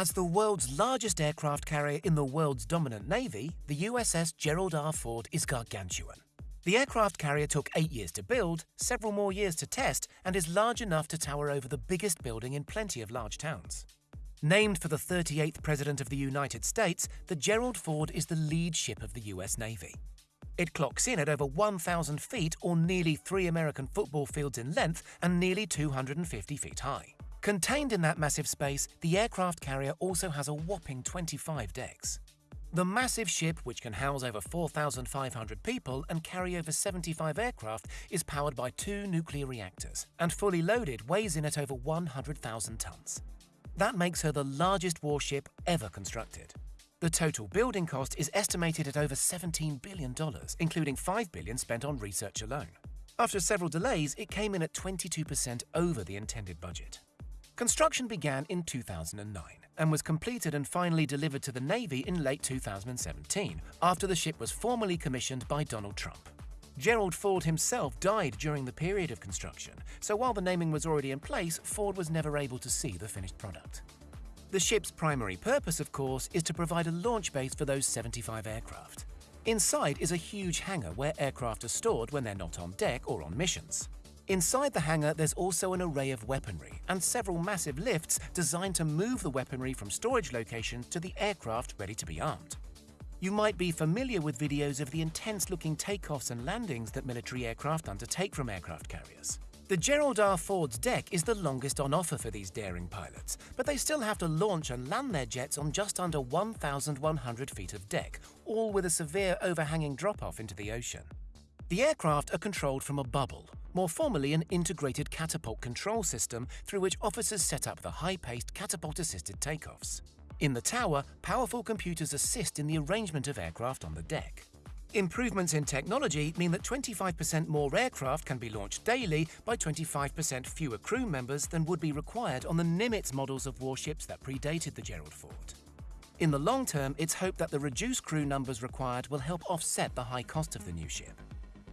As the world's largest aircraft carrier in the world's dominant navy, the USS Gerald R. Ford is gargantuan. The aircraft carrier took eight years to build, several more years to test, and is large enough to tower over the biggest building in plenty of large towns. Named for the 38th President of the United States, the Gerald Ford is the lead ship of the US Navy. It clocks in at over 1,000 feet or nearly three American football fields in length and nearly 250 feet high. Contained in that massive space, the aircraft carrier also has a whopping 25 decks. The massive ship, which can house over 4,500 people and carry over 75 aircraft, is powered by two nuclear reactors and fully loaded weighs in at over 100,000 tons. That makes her the largest warship ever constructed. The total building cost is estimated at over $17 billion, including 5 billion spent on research alone. After several delays, it came in at 22% over the intended budget. Construction began in 2009 and was completed and finally delivered to the Navy in late 2017, after the ship was formally commissioned by Donald Trump. Gerald Ford himself died during the period of construction, so while the naming was already in place, Ford was never able to see the finished product. The ship's primary purpose, of course, is to provide a launch base for those 75 aircraft. Inside is a huge hangar where aircraft are stored when they're not on deck or on missions. Inside the hangar, there's also an array of weaponry and several massive lifts designed to move the weaponry from storage location to the aircraft ready to be armed. You might be familiar with videos of the intense-looking takeoffs and landings that military aircraft undertake from aircraft carriers. The Gerald R. Ford's deck is the longest on offer for these daring pilots, but they still have to launch and land their jets on just under 1,100 feet of deck, all with a severe overhanging drop-off into the ocean. The aircraft are controlled from a bubble, more formally an integrated catapult control system through which officers set up the high-paced catapult-assisted takeoffs. In the tower, powerful computers assist in the arrangement of aircraft on the deck. Improvements in technology mean that 25% more aircraft can be launched daily by 25% fewer crew members than would be required on the Nimitz models of warships that predated the Gerald Ford. In the long term, it's hoped that the reduced crew numbers required will help offset the high cost of the new ship.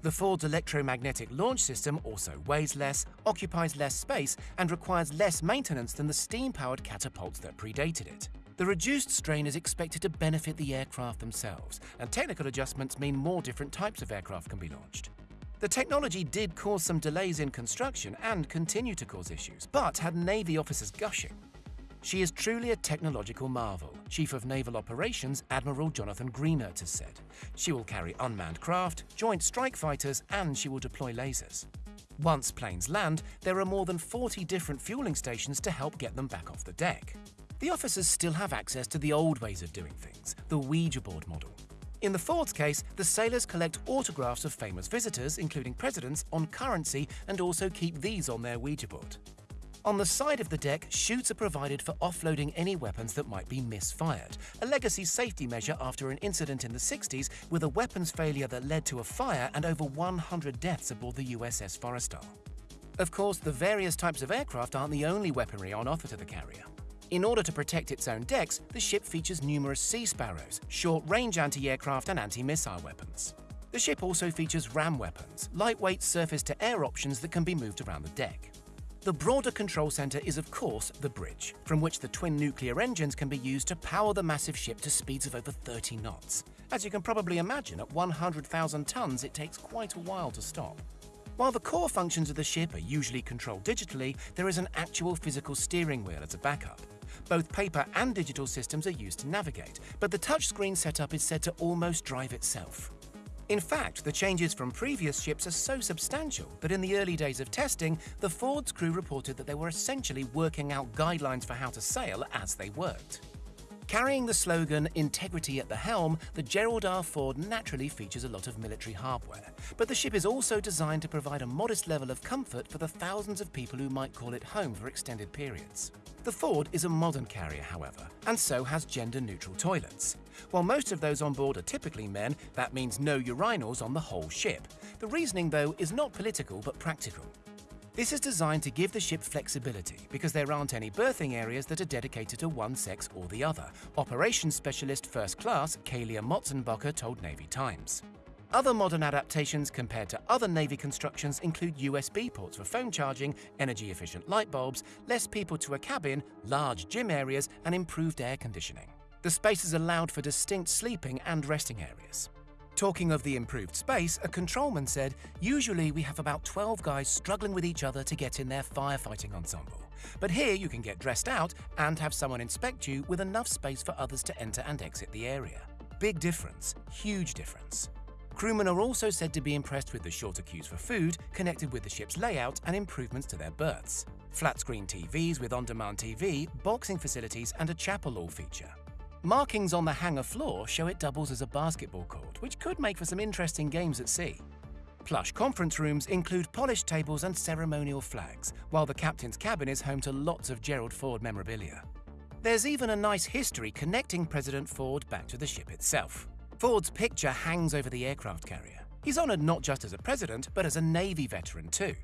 The Ford's electromagnetic launch system also weighs less, occupies less space, and requires less maintenance than the steam-powered catapults that predated it. The reduced strain is expected to benefit the aircraft themselves, and technical adjustments mean more different types of aircraft can be launched. The technology did cause some delays in construction and continue to cause issues, but had Navy officers gushing. She is truly a technological marvel, Chief of Naval Operations Admiral Jonathan Greenert has said. She will carry unmanned craft, joint strike fighters, and she will deploy lasers. Once planes land, there are more than 40 different fueling stations to help get them back off the deck. The officers still have access to the old ways of doing things, the Ouija board model. In the Ford's case, the sailors collect autographs of famous visitors, including presidents, on currency and also keep these on their Ouija board. On the side of the deck, chutes are provided for offloading any weapons that might be misfired, a legacy safety measure after an incident in the 60s with a weapons failure that led to a fire and over 100 deaths aboard the USS Forrestal. Of course, the various types of aircraft aren't the only weaponry on offer to the carrier. In order to protect its own decks, the ship features numerous Sea Sparrows, short-range anti-aircraft and anti-missile weapons. The ship also features ram weapons, lightweight surface-to-air options that can be moved around the deck. The broader control center is of course the bridge, from which the twin nuclear engines can be used to power the massive ship to speeds of over 30 knots. As you can probably imagine, at 100,000 tons it takes quite a while to stop. While the core functions of the ship are usually controlled digitally, there is an actual physical steering wheel as a backup. Both paper and digital systems are used to navigate, but the touchscreen setup is said to almost drive itself. In fact, the changes from previous ships are so substantial that in the early days of testing, the Ford's crew reported that they were essentially working out guidelines for how to sail as they worked. Carrying the slogan, Integrity at the Helm, the Gerald R. Ford naturally features a lot of military hardware, but the ship is also designed to provide a modest level of comfort for the thousands of people who might call it home for extended periods. The Ford is a modern carrier, however, and so has gender-neutral toilets. While most of those on board are typically men, that means no urinals on the whole ship. The reasoning, though, is not political but practical. This is designed to give the ship flexibility because there aren't any berthing areas that are dedicated to one sex or the other, Operations Specialist First Class Kalia Motzenbacher told Navy Times. Other modern adaptations compared to other Navy constructions include USB ports for phone charging, energy-efficient light bulbs, less people to a cabin, large gym areas, and improved air conditioning. The spaces allowed for distinct sleeping and resting areas. Talking of the improved space, a controlman said, Usually we have about 12 guys struggling with each other to get in their firefighting ensemble. But here you can get dressed out and have someone inspect you with enough space for others to enter and exit the area. Big difference, huge difference. Crewmen are also said to be impressed with the shorter queues for food connected with the ship's layout and improvements to their berths. Flat screen TVs with on-demand TV, boxing facilities and a chapel all feature. Markings on the hangar floor show it doubles as a basketball court, which could make for some interesting games at sea. Plush conference rooms include polished tables and ceremonial flags, while the captain's cabin is home to lots of Gerald Ford memorabilia. There's even a nice history connecting President Ford back to the ship itself. Ford's picture hangs over the aircraft carrier. He's honoured not just as a president, but as a Navy veteran too.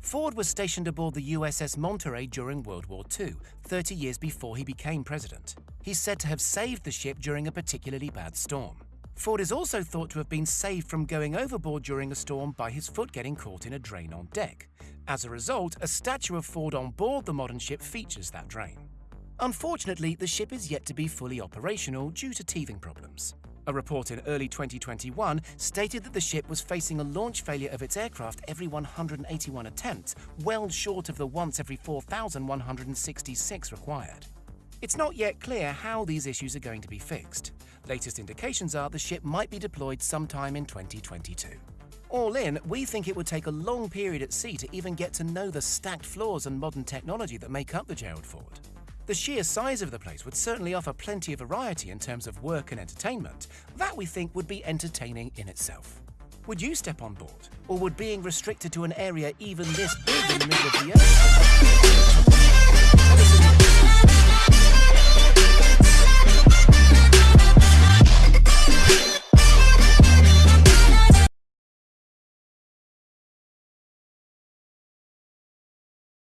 Ford was stationed aboard the USS Monterey during World War II, 30 years before he became president. He's said to have saved the ship during a particularly bad storm. Ford is also thought to have been saved from going overboard during a storm by his foot getting caught in a drain on deck. As a result, a statue of Ford on board the modern ship features that drain. Unfortunately, the ship is yet to be fully operational due to teething problems. A report in early 2021 stated that the ship was facing a launch failure of its aircraft every 181 attempts, well short of the once every 4,166 required. It's not yet clear how these issues are going to be fixed. Latest indications are the ship might be deployed sometime in 2022. All in, we think it would take a long period at sea to even get to know the stacked floors and modern technology that make up the Gerald Ford. The sheer size of the place would certainly offer plenty of variety in terms of work and entertainment. That we think would be entertaining in itself. Would you step on board? Or would being restricted to an area even this big in the middle of the earth